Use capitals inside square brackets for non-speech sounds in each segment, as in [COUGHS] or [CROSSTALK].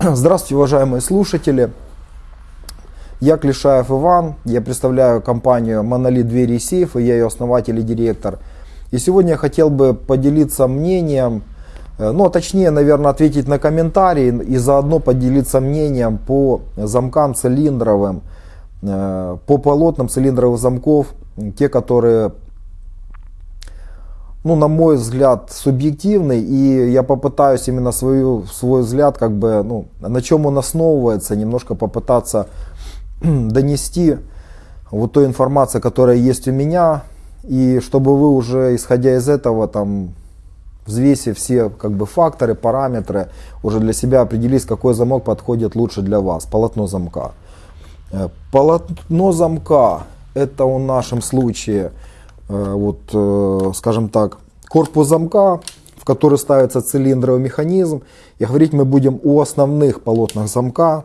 Здравствуйте, уважаемые слушатели. Я Клишаев Иван, я представляю компанию Monolith Двери и Сейфы, я ее основатель и директор. И сегодня я хотел бы поделиться мнением, э, ну а точнее, наверное, ответить на комментарии и заодно поделиться мнением по замкам цилиндровым, э, по полотнам цилиндровых замков, те, которые ну, на мой взгляд, субъективный, и я попытаюсь именно свою, свой взгляд, как бы, ну, на чем он основывается, немножко попытаться [CLEARS THROAT] донести вот той информации, которая есть у меня, и чтобы вы уже, исходя из этого, там, взвесив все как бы факторы, параметры, уже для себя определились, какой замок подходит лучше для вас, полотно замка. Э, полотно замка, это в нашем случае Э, вот, э, скажем так, корпус замка, в который ставится цилиндровый механизм. И говорить мы будем о основных полотнах замка.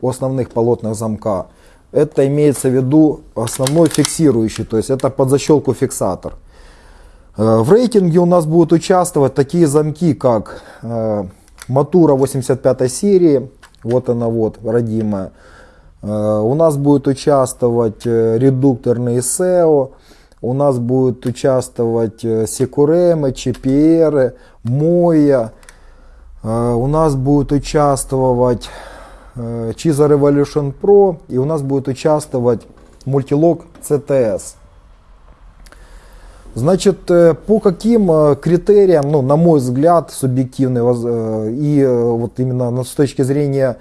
О основных полотнах замка. Это имеется в виду основной фиксирующий, то есть это под защелку фиксатор. Э, в рейтинге у нас будут участвовать такие замки, как Матура 85 серии, вот она вот, родимая. Э, у нас будет участвовать э, редукторный SEO, у нас будет участвовать Секуремы, CPR, Моя, у нас будет участвовать Chiza Revolution Pro и у нас будет участвовать Multilog CTS. Значит, по каким критериям, ну, на мой взгляд, субъективный, и вот именно с точки зрения,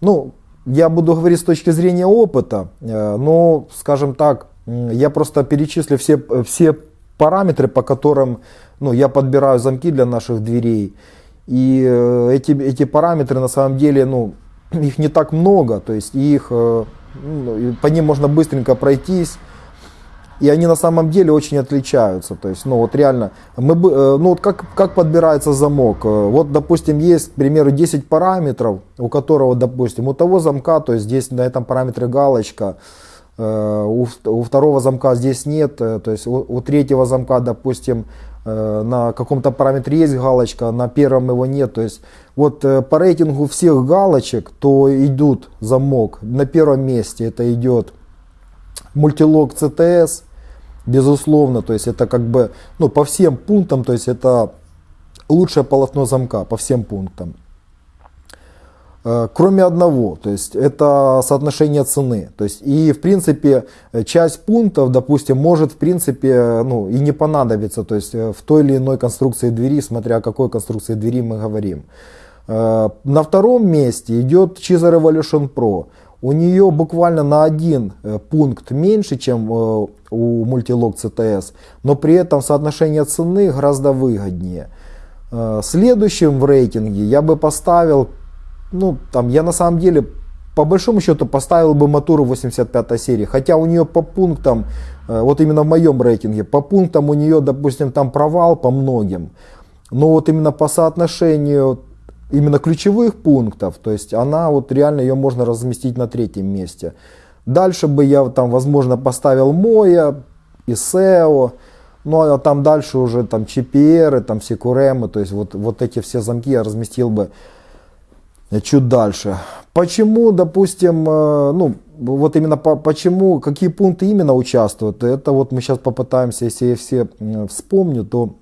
ну, я буду говорить с точки зрения опыта, но, скажем так, я просто перечислю все, все параметры, по которым ну, я подбираю замки для наших дверей. И э, эти, эти параметры на самом деле, ну, их не так много, то есть их, э, ну, по ним можно быстренько пройтись. И они на самом деле очень отличаются. То есть, ну вот реально, мы, э, ну вот как, как подбирается замок. Э, вот, допустим, есть, к примеру, 10 параметров, у которого, допустим, у того замка, то есть здесь на этом параметре галочка, у, у второго замка здесь нет, то есть у, у третьего замка, допустим, на каком-то параметре есть галочка, на первом его нет. То есть вот по рейтингу всех галочек, то идут замок. На первом месте это идет мультилог CTS, безусловно, то есть это как бы, ну, по всем пунктам, то есть это лучшее полотно замка, по всем пунктам. Э, кроме одного, то есть это соотношение цены. То есть и в принципе часть пунктов, допустим, может в принципе ну, и не понадобиться, то есть в той или иной конструкции двери, смотря о какой конструкции двери мы говорим. Э, на втором месте идет Chiza Revolution Pro у нее буквально на один э, пункт меньше, чем э, у мультилог CTS, но при этом соотношение цены гораздо выгоднее. Э, следующим в рейтинге я бы поставил, ну там я на самом деле по большому счету поставил бы Матуру 85 серии, хотя у нее по пунктам, вот именно в моем рейтинге, по пунктам у нее, допустим, там провал по многим, но вот именно по соотношению именно ключевых пунктов, то есть она вот реально ее можно разместить на третьем месте. Дальше бы я там возможно поставил Моя и SEO, ну а там дальше уже там CPR, там Секуремы, то есть вот, вот эти все замки я разместил бы чуть дальше. Почему, допустим, э, ну вот именно по, почему, какие пункты именно участвуют, это вот мы сейчас попытаемся, если я все вспомню, то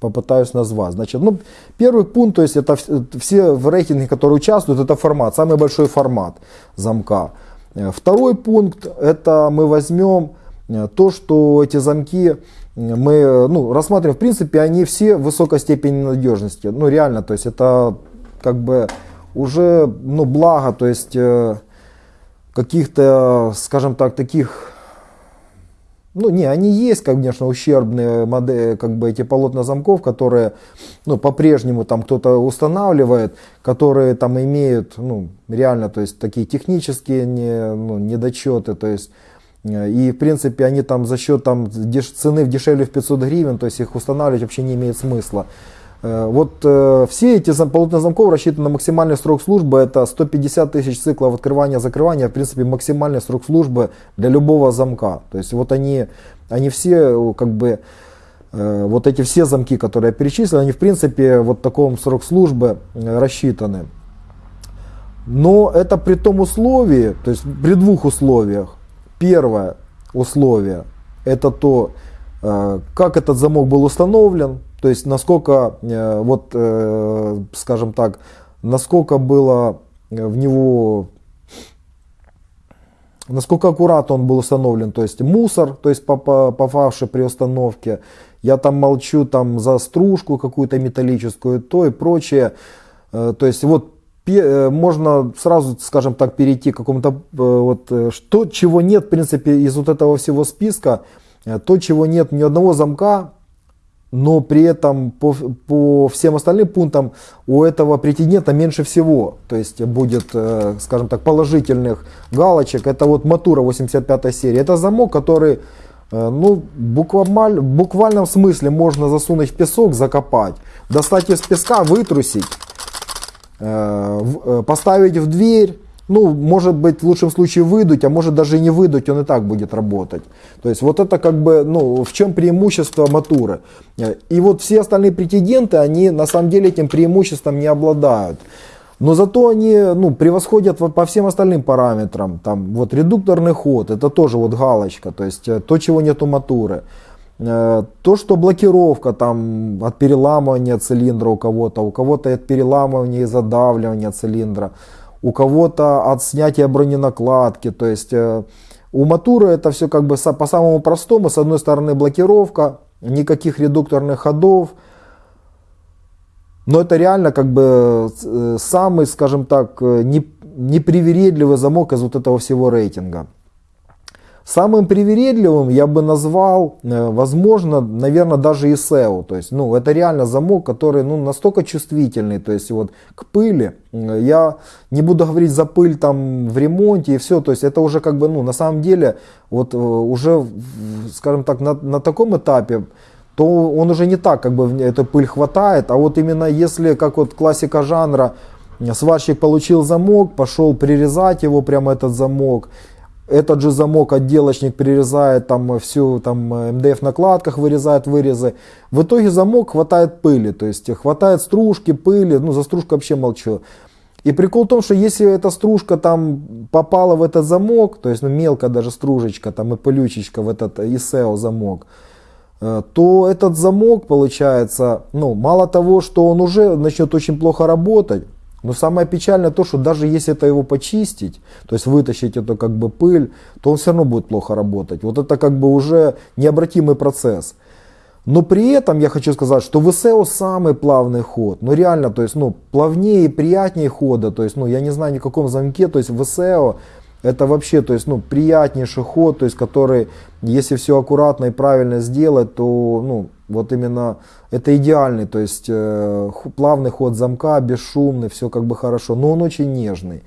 попытаюсь назвать. Значит, ну, первый пункт, то есть это все в рейтинге, которые участвуют, это формат, самый большой формат замка. Э, второй пункт, это мы возьмем э, то, что эти замки мы ну, рассматриваем, в принципе, они все высокой степени надежности. Ну, реально, то есть это как бы уже, ну, благо, то есть каких-то, скажем так, таких ну, не, они есть, конечно, ущербные модели, как бы эти полотна замков, которые, ну, по-прежнему там кто-то устанавливает, которые там имеют, ну, реально, то есть такие технические не, ну, недочеты, то есть И, в принципе, они там за счет там, деш, цены в дешевле в 500 гривен, то есть их устанавливать вообще не имеет смысла. Э, вот э, все эти полотна замков рассчитаны на максимальный срок службы, это 150 тысяч циклов открывания-закрывания, в принципе, максимальный срок службы для любого замка. То есть вот они, они все как бы Э, вот эти все замки, которые я перечислил, они в принципе вот таком срок службы э, рассчитаны. Но это при том условии, то есть при двух условиях. Первое условие это то, э, как этот замок был установлен, то есть насколько, вот, скажем так, насколько было в него насколько аккуратно он был установлен, то есть мусор, то есть попавший при установке, я там молчу там за стружку какую-то металлическую, то и прочее. Э, то есть вот э, можно сразу, скажем так, перейти к какому-то, э, вот, что, чего нет, в принципе, из вот этого всего списка, то, чего нет ни одного замка, но при этом по, по всем остальным пунктам у этого претендента меньше всего. То есть будет, скажем так, положительных галочек. Это вот Матура 85 серии. Это замок, который Э, ну, буквально, в буквальном смысле можно засунуть в песок, закопать, достать из песка, вытрусить, э, э, поставить в дверь, ну, может быть, в лучшем случае выдуть, а может даже не выдуть, он и так будет работать. То есть вот это как бы, ну, в чем преимущество Матуры. И вот все остальные претенденты, они на самом деле этим преимуществом не обладают. Но зато они ну, превосходят по всем остальным параметрам. Там, вот, редукторный ход, это тоже вот галочка, то есть э, то, чего нет у Матуры. Э, то, что блокировка там, от переламывания цилиндра у кого-то, у кого-то от переламывания и задавливания цилиндра, у кого-то от снятия броненакладки. То есть э, у Матуры это все как бы по самому простому. С одной стороны блокировка, никаких редукторных ходов, но это реально как бы э, самый, скажем так, э, непривередливый замок из вот этого всего рейтинга. Самым привередливым я бы назвал, э, возможно, наверное, даже ISEO. То есть, ну, это реально замок, который, ну, настолько чувствительный, то есть, вот, к пыли. Я не буду говорить за пыль там в ремонте и все. То есть, это уже как бы, ну, на самом деле, вот, уже, скажем так, на, на таком этапе, то он уже не так, как бы эту пыль хватает, а вот именно если, как вот классика жанра, сварщик получил замок, пошел прирезать его, прямо этот замок, этот же замок отделочник прирезает там всю там МДФ накладках вырезает вырезы. В итоге замок хватает пыли, то есть хватает стружки, пыли, ну за стружку вообще молчу. И прикол в том, что если эта стружка там попала в этот замок, то есть ну, мелкая даже стружечка там и пылючечка в этот ISEO замок, Э, то этот замок получается, ну, мало того, что он уже начнет очень плохо работать, но самое печальное то, что даже если это его почистить, то есть вытащить эту как бы пыль, то он все равно будет плохо работать. Вот это как бы уже необратимый процесс. Но при этом я хочу сказать, что в СЭО самый плавный ход. Ну реально, то есть ну, плавнее и приятнее хода. То есть ну, я не знаю ни в каком замке. То есть в СЭО это вообще, то есть, ну, приятнейший ход, то есть, который, если все аккуратно и правильно сделать, то, ну, вот именно это идеальный, то есть, э, плавный ход замка, бесшумный, все как бы хорошо, но он очень нежный.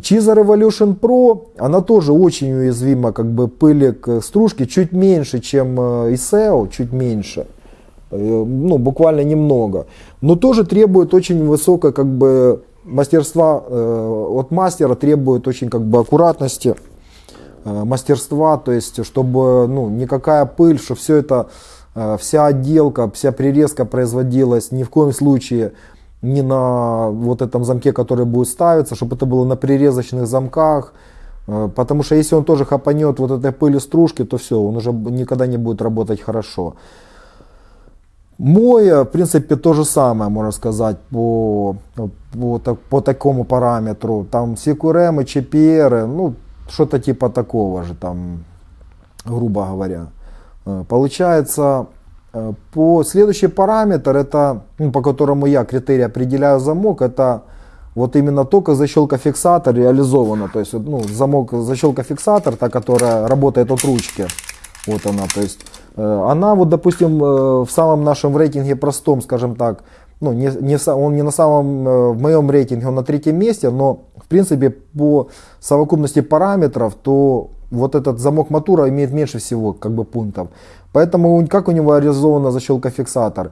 Чиза Revolution Pro, она тоже очень уязвима, как бы пыли к стружке, чуть меньше, чем ISEO, э, чуть меньше, э, ну, буквально немного, но тоже требует очень высокой, как бы, мастерства э, от мастера требует очень как бы аккуратности, мастерства, то есть чтобы ну, никакая пыль, что все это, вся отделка, вся прирезка производилась ни в коем случае не на вот этом замке, который будет ставиться, чтобы это было на прирезочных замках, потому что если он тоже хапанет вот этой пыли стружки, то все, он уже никогда не будет работать хорошо. Мой, в принципе, то же самое, можно сказать, по, по, по такому параметру. Там CQRM, CPR, ну, что-то типа такого же, там, грубо говоря. Э, получается, э, по следующий параметр, это, ну, по которому я критерий определяю замок, это вот именно только защелка фиксатор реализована. То есть, ну, замок защелка фиксатор, та, которая работает от ручки. Вот она, то есть Э, она вот, допустим, в самом нашем рейтинге простом, скажем так, ну, не, не, он не на самом, в моем рейтинге он на третьем месте, но в принципе по совокупности параметров, то вот этот замок Матура имеет меньше всего как бы пунктов. Поэтому как у него реализована защелка фиксатор?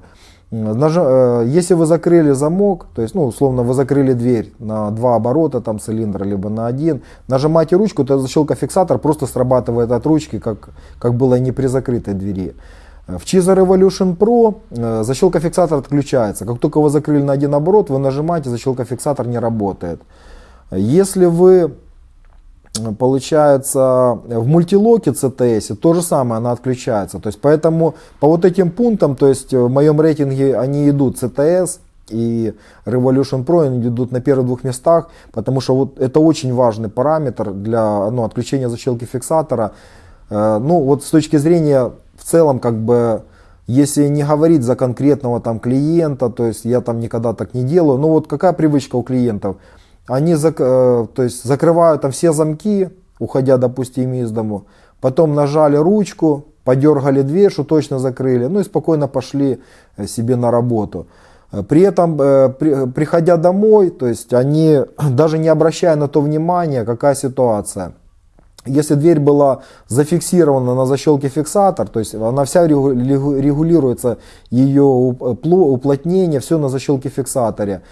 Э, если вы закрыли замок, то есть, ну, условно, вы закрыли дверь на два оборота, там, цилиндра, либо на один, нажимаете ручку, то защелка фиксатор просто срабатывает от ручки, как, как было и не при закрытой двери. В Cheezer Revolution Pro э, защелка фиксатор отключается. Как только вы закрыли на один оборот, вы нажимаете, защелка фиксатор не работает. Если вы получается в мультилоке CTS то же самое, она отключается. То есть поэтому по вот этим пунктам, то есть в моем рейтинге они идут CTS и Revolution Pro, они идут на первых двух местах, потому что вот это очень важный параметр для ну, отключения защелки фиксатора. Э, ну вот с точки зрения в целом как бы если не говорить за конкретного там клиента, то есть я там никогда так не делаю, ну вот какая привычка у клиентов – они зак, э, то есть закрывают там все замки, уходя, допустим, из дому. Потом нажали ручку, подергали дверь, что точно закрыли. Ну и спокойно пошли э, себе на работу. Э, при этом, при, приходя домой, то есть они, [CLEARS THROAT] даже не обращая на то внимания, какая ситуация. Если дверь была зафиксирована на защелке фиксатор, то есть она вся регулируется, ее уплотнение, все на защелке фиксаторе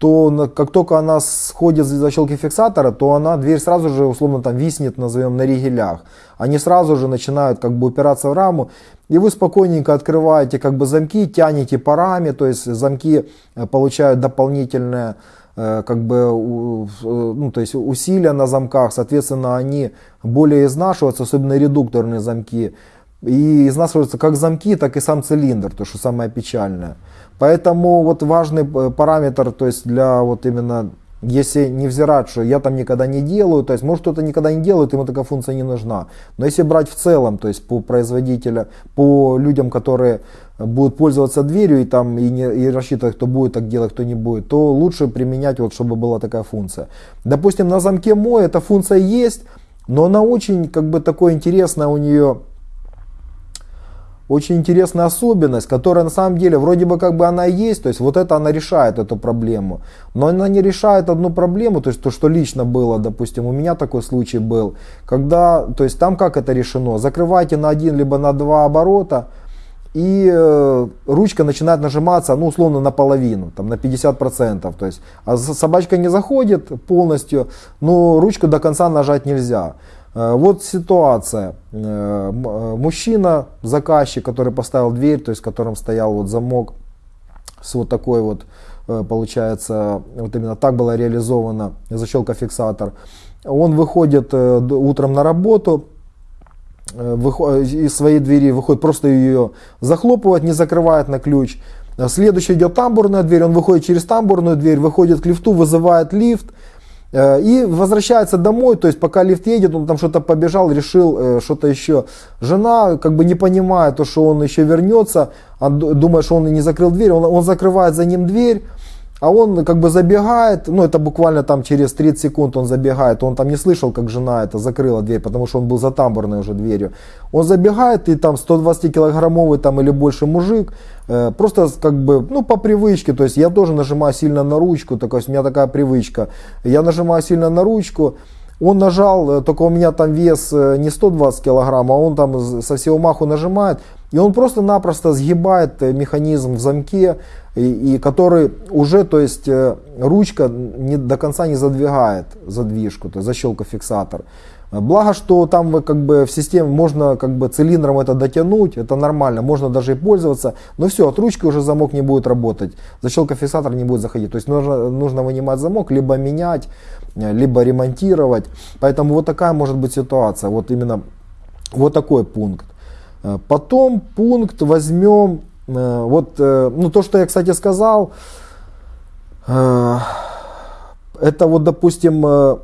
то как только она сходит с защелки фиксатора, то она, дверь сразу же условно там виснет, назовем, на ригелях. Они сразу же начинают как бы упираться в раму, и вы спокойненько открываете как бы замки, тянете парами, то есть замки э, получают дополнительное э, как бы, э, ну, то есть усилия на замках, соответственно, они более изнашиваются, особенно редукторные замки, и изнашиваются как замки, так и сам цилиндр, то, что самое печальное. Поэтому вот важный э, параметр, то есть для вот именно, если не взирать, что я там никогда не делаю, то есть может кто-то никогда не делает, ему такая функция не нужна. Но если брать в целом, то есть по производителя, по людям, которые будут пользоваться дверью и там и, не, и рассчитывать, кто будет так делать, кто не будет, то лучше применять вот, чтобы была такая функция. Допустим, на замке мой эта функция есть, но она очень как бы такое интересное у нее очень интересная особенность, которая на самом деле вроде бы как бы она есть, то есть вот это она решает эту проблему, но она не решает одну проблему, то есть то, что лично было, допустим, у меня такой случай был, когда, то есть там как это решено, закрывайте на один либо на два оборота, и э, ручка начинает нажиматься, ну, условно, наполовину, там, на 50%. То есть, а собачка не заходит полностью, но ручку до конца нажать нельзя. Э, вот ситуация. Э, э, мужчина, заказчик, который поставил дверь, то есть в стоял вот замок с вот такой вот, получается, вот именно так была реализована защелка фиксатор. Он выходит утром на работу, из своей двери выходит, просто ее захлопывает, не закрывает на ключ. Следующий идет тамбурная дверь, он выходит через тамбурную дверь, выходит к лифту, вызывает лифт, и возвращается домой, то есть пока лифт едет, он там что-то побежал, решил э, что-то еще. Жена как бы не понимает, то, что он еще вернется, думает, что он не закрыл дверь, он, он закрывает за ним дверь, а он как бы забегает, ну это буквально там через 30 секунд он забегает, он там не слышал, как жена это закрыла дверь, потому что он был за тамбурной уже дверью. Он забегает и там 120 килограммовый там или больше мужик, э, просто как бы, ну по привычке, то есть я тоже нажимаю сильно на ручку, так, у меня такая привычка, я нажимаю сильно на ручку, он нажал, э, только у меня там вес э, не 120 килограмм, а он там со всего маху нажимает. И он просто-напросто сгибает э, механизм в замке, и, и который уже, то есть ручка не, до конца не задвигает задвижку, то есть защелка фиксатор. Благо, что там вы как бы в системе можно как бы цилиндром это дотянуть, это нормально, можно даже и пользоваться. Но все, от ручки уже замок не будет работать, защелка фиксатора не будет заходить. То есть нужно, нужно вынимать замок, либо менять, либо ремонтировать. Поэтому вот такая может быть ситуация, вот именно вот такой пункт. Потом пункт возьмем, э, вот, э, ну то, что я, кстати, сказал, э, это вот, допустим,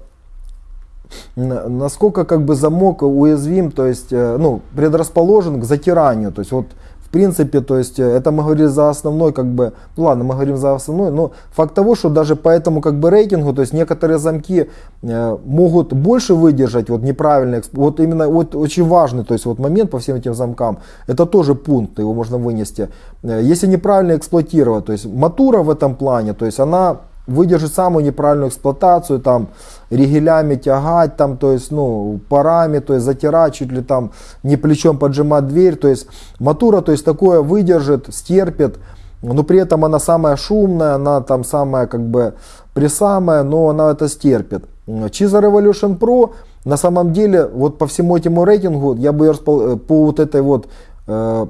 насколько как бы замок уязвим, то есть э, ну, предрасположен к затиранию. То есть вот в принципе, то есть э, это мы говорим за основной, как бы, ну ладно, мы говорим за основной, но факт того, что даже по этому как бы рейтингу, то есть некоторые замки э, могут больше выдержать вот неправильно, вот именно вот очень важный, то есть вот момент по всем этим замкам, это тоже пункт, его можно вынести. Если неправильно эксплуатировать, то есть матура в этом плане, то есть она выдержит самую неправильную эксплуатацию, там, ригелями тягать, там, то есть, ну, парами, то есть, затирать, чуть ли там не плечом поджимать дверь, то есть, матура, то есть, такое выдержит, стерпит, но при этом она самая шумная, она там самая, как бы, присамая, но она это стерпит. Чиза Revolution Pro, на самом деле, вот по всему этому рейтингу, я бы по вот этой вот э,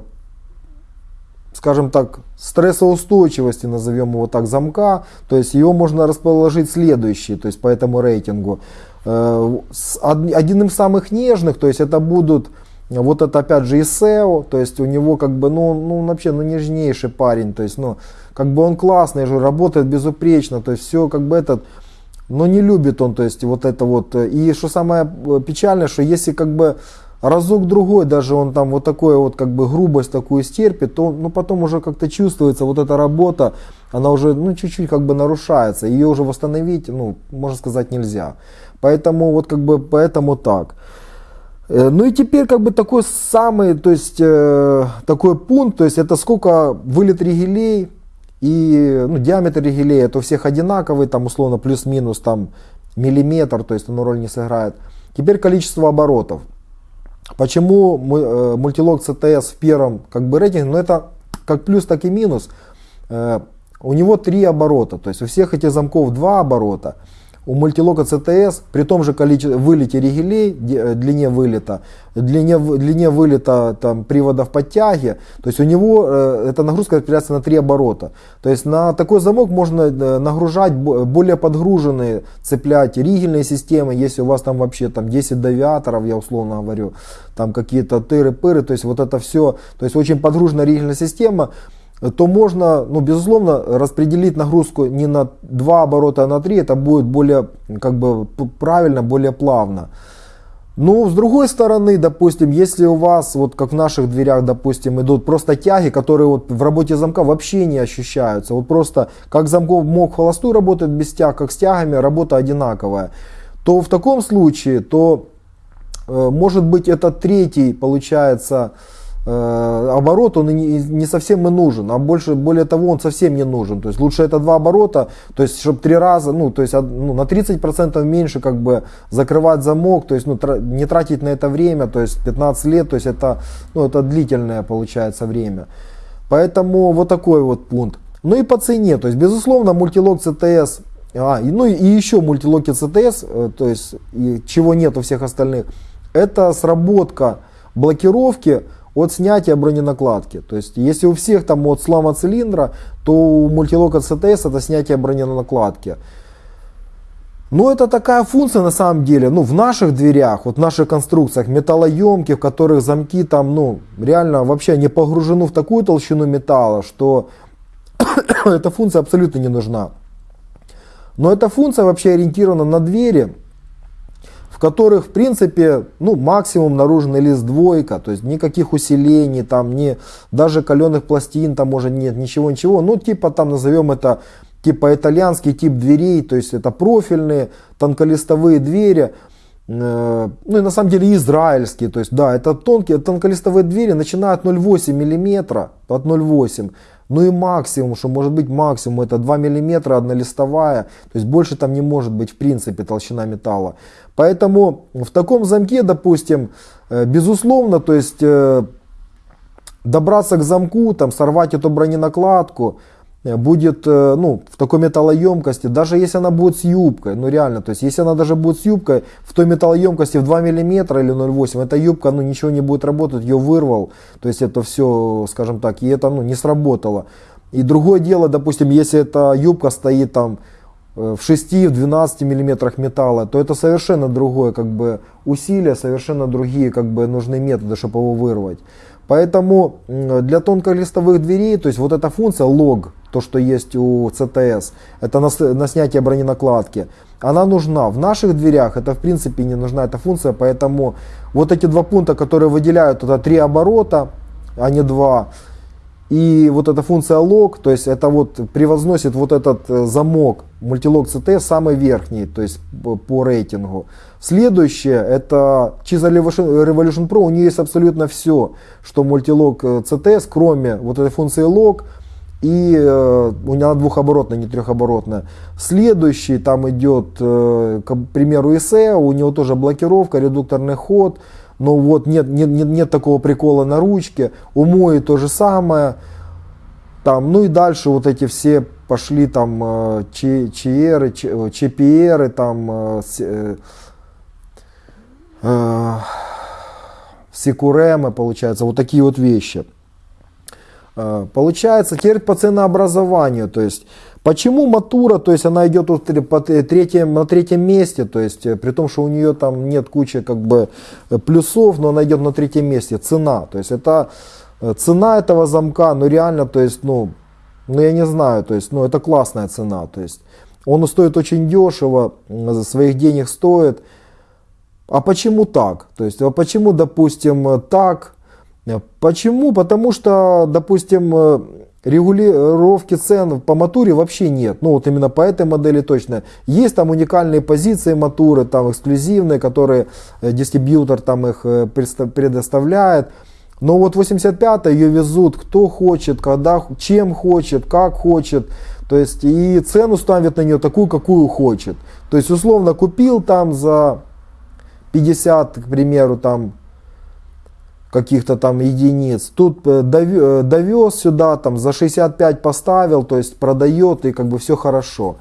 скажем так, стрессоустойчивости, назовем его так, замка. То есть его можно расположить следующий, то есть по этому рейтингу. Э, один из самых нежных, то есть это будут, вот это опять же ИСЕО, то есть у него как бы, ну, ну вообще, ну нежнейший парень, то есть, ну, как бы он классный же, работает безупречно, то есть все как бы этот, но не любит он, то есть вот это вот. И что самое печальное, что если как бы разок другой даже он там вот такое вот как бы грубость такую стерпит, то ну потом уже как-то чувствуется вот эта работа, она уже ну чуть-чуть как бы нарушается, ее уже восстановить, ну можно сказать нельзя. Поэтому вот как бы поэтому так. Э, ну и теперь как бы такой самый, то есть э, такой пункт, то есть это сколько вылет ригелей и ну, диаметр ригелей, это у всех одинаковый, там условно плюс-минус там миллиметр, то есть оно роль не сыграет. Теперь количество оборотов. Почему э, мультилог CTS в первом как бы рейтинге? Ну это как плюс, так и минус. Э, у него три оборота, то есть у всех этих замков два оборота у мультилока CTS при том же количестве вылете ригелей, э, длине вылета, длине, длине вылета там, приводов подтяги, то есть у него э, эта нагрузка распределяется на три оборота. То есть на такой замок можно э, нагружать более подгруженные, цеплять ригельные системы, если у вас там вообще там 10 девиаторов, я условно говорю, там какие-то тыры-пыры, то есть вот это все, то есть очень подгруженная ригельная система, то можно, ну, безусловно, распределить нагрузку не на два оборота, а на три. Это будет более как бы, правильно, более плавно. Ну, с другой стороны, допустим, если у вас, вот как в наших дверях, допустим, идут просто тяги, которые вот в работе замка вообще не ощущаются. Вот просто как замков мог холостую работать без тяг, как с тягами работа одинаковая. То в таком случае, то э, может быть этот третий, получается, Э, оборот он не, совсем и нужен, а больше, более того, он совсем не нужен. То есть лучше это два оборота, то есть чтобы три раза, ну, то есть ну, на 30% меньше как бы закрывать замок, то есть ну, не тратить на это время, то есть 15 лет, то есть это, ну, это длительное получается время. Поэтому вот такой вот пункт. Ну и по цене, то есть безусловно мультилог CTS, а, ну и еще мультилоки CTS, э, то есть чего нет у всех остальных, это сработка блокировки от снятия броненакладки. То есть, если у всех там от слама цилиндра, то у мультилока CTS это снятие броненакладки. Но это такая функция на самом деле, ну в наших дверях, вот в наших конструкциях металлоемких, в которых замки там, ну реально вообще не погружены в такую толщину металла, что [COUGHS] эта функция абсолютно не нужна. Но эта функция вообще ориентирована на двери, в которых, в принципе, ну, максимум наружный лист двойка, то есть никаких усилений, там, не, даже каленых пластин там уже нет, ничего, ничего. Ну, типа, там, назовем это, типа, итальянский тип дверей, то есть это профильные, тонколистовые двери, э, ну и на самом деле израильские, то есть да, это тонкие, тонколистовые двери начинают 0,8 мм, от 0,8 ну и максимум, что может быть максимум, это 2 мм однолистовая. То есть больше там не может быть в принципе толщина металла. Поэтому в таком замке, допустим, э, безусловно, то есть э, добраться к замку, там, сорвать эту броненакладку, будет э, ну, в такой металлоемкости, даже если она будет с юбкой, ну реально, то есть если она даже будет с юбкой в той металлоемкости в 2 мм или 0,8, эта юбка ну, ничего не будет работать, ее вырвал, то есть это все, скажем так, и это ну, не сработало. И другое дело, допустим, если эта юбка стоит там э, в 6-12 миллиметрах металла, то это совершенно другое как бы усилие, совершенно другие как бы нужны методы, чтобы его вырвать. Поэтому для тонколистовых дверей, то есть вот эта функция лог, то, что есть у CTS, это на, на снятие броненакладки, она нужна. В наших дверях это в принципе не нужна эта функция, поэтому вот эти два пункта, которые выделяют, это три оборота, а не два. И вот эта функция лог, то есть это вот превозносит вот этот э, замок мультилог CT самый верхний, то есть по рейтингу. Следующее это Chiza Revolution Pro, у нее есть абсолютно все, что мультилог CTS, э, кроме вот этой функции лог, И э, у меня двухоборотная, не трехоборотная. Следующий там идет, э, к примеру, ИСЭ, у него тоже блокировка, редукторный ход. Но вот нет, нет, нет, нет такого прикола на ручке. У Мои то же самое. Там, ну и дальше вот эти все пошли там э, ЧРы, ЧПРы, там э, э, э, Секуремы, получается, вот такие вот вещи. Э, получается, теперь по ценообразованию, то есть почему Матура, то есть она идет на третьем месте, то есть э, при том, что у нее там нет кучи как бы э, плюсов, но она идет на третьем месте, цена, то есть это цена этого замка, ну реально, то есть, ну, ну я не знаю, то есть, ну это классная цена, то есть. Он стоит очень дешево, своих денег стоит, а почему так? То есть, а почему, допустим, так, Почему? Потому что, допустим, э, регулировки цен по матуре вообще нет. Ну вот именно по этой модели точно. Есть там уникальные позиции матуры, там эксклюзивные, которые э, дистрибьютор там их э, предоставляет. Но вот 85 ее везут кто хочет, когда, чем хочет, как хочет. То есть и цену ставят на нее такую, какую хочет. То есть условно купил там за 50, к примеру, там каких-то там единиц. Тут э, э, довез сюда, там за 65 поставил, то есть продает и как бы все хорошо.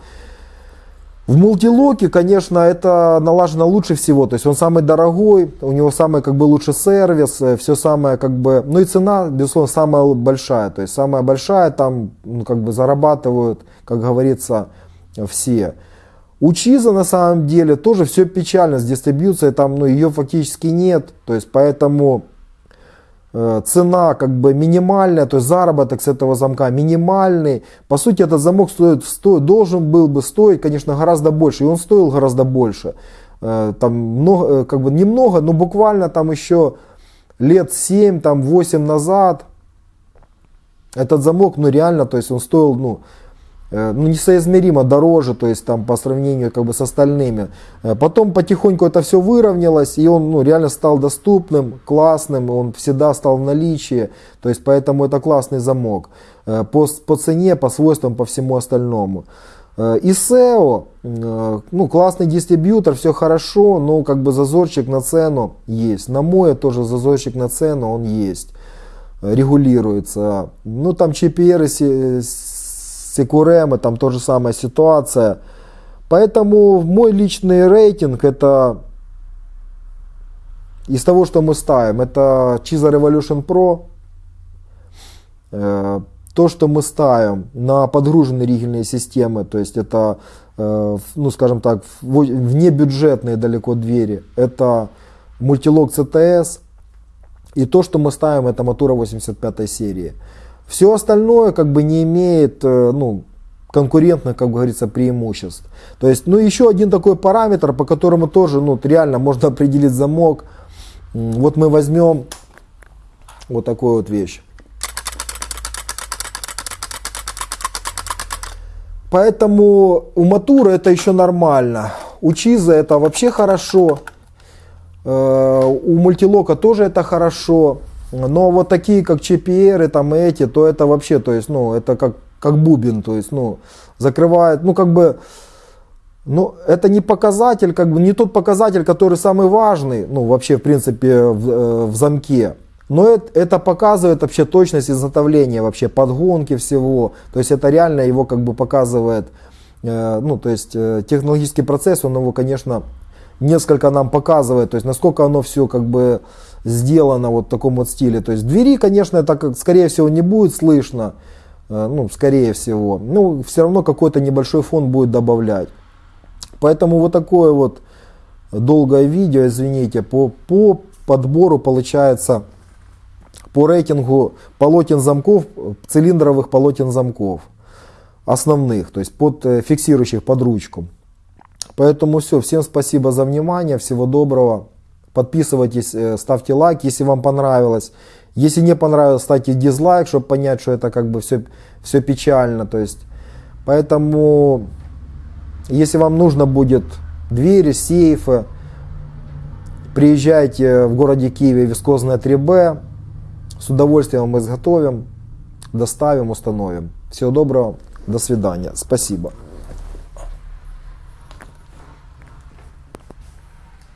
В мультилоке, конечно, это налажено лучше всего, то есть он самый дорогой, у него самый как бы лучший сервис, э, все самое как бы, ну и цена, безусловно, самая большая, то есть самая большая, там ну, как бы зарабатывают, как говорится, все. У Чиза на самом деле тоже все печально с дистрибьюцией, там ну, ее фактически нет, то есть поэтому цена как бы минимальная, то есть заработок с этого замка минимальный. По сути, этот замок стоит, стоит, должен был бы стоить, конечно, гораздо больше, и он стоил гораздо больше. Э, там много, э, как бы немного, но буквально там еще лет 7, там 8 назад этот замок, ну реально, то есть он стоил, ну, Э, ну, несоизмеримо дороже, то есть там по сравнению как бы с остальными. Э, потом потихоньку это все выровнялось, и он ну, реально стал доступным, классным, он всегда стал в наличии, то есть поэтому это классный замок. Э, по, по цене, по свойствам, по всему остальному. И SEO, ну, классный дистрибьютор, все хорошо, но как бы зазорчик на цену есть. На мое тоже зазорчик на цену, он есть, регулируется. Ну, там CPR Секурема, там тоже самая ситуация. Поэтому мой личный рейтинг это из того, что мы ставим, это Chiza Revolution Pro. Э, то, что мы ставим на подгруженные ригельные системы, то есть это, э, ну скажем так, внебюджетные далеко двери, это мультилог CTS. И то, что мы ставим, это Мотора 85 серии. Все остальное как бы не имеет э, ну, конкурентных, как говорится, преимуществ. То есть, ну еще один такой параметр, по которому тоже ну, реально можно [LAUGHS] определить замок. Вот мы возьмем вот такую вот вещь. Поэтому у Матура это еще нормально. У Чиза это вообще хорошо. Э, у Мультилока тоже это хорошо. Но вот такие, как ЧПР, там эти, то это вообще, то есть, ну, это как, как бубен, то есть, ну, закрывает, ну, как бы, ну, это не показатель, как бы, не тот показатель, который самый важный, ну, вообще, в принципе, в, э, в замке. Но это, это показывает вообще точность изготовления, вообще подгонки всего. То есть это реально его как бы показывает, э, ну, то есть э, технологический процесс, он его, конечно, несколько нам показывает, то есть насколько оно все как бы сделано вот в таком вот стиле. То есть двери, конечно, это скорее всего не будет слышно, э, ну, скорее всего. Ну, все равно какой-то небольшой фон будет добавлять. Поэтому вот такое вот долгое видео, извините, по, по подбору получается, по рейтингу полотен замков, цилиндровых полотен замков основных, то есть под э, фиксирующих под ручку. Поэтому все, всем спасибо за внимание, всего доброго. Подписывайтесь, э, ставьте лайк, если вам понравилось. Если не понравилось, ставьте дизлайк, чтобы понять, что это как бы все, все печально. То есть, поэтому, если вам нужно будет двери, сейфы, приезжайте в городе Киеве вискозная 3Б. С удовольствием мы изготовим, доставим, установим. Всего доброго, до свидания, спасибо.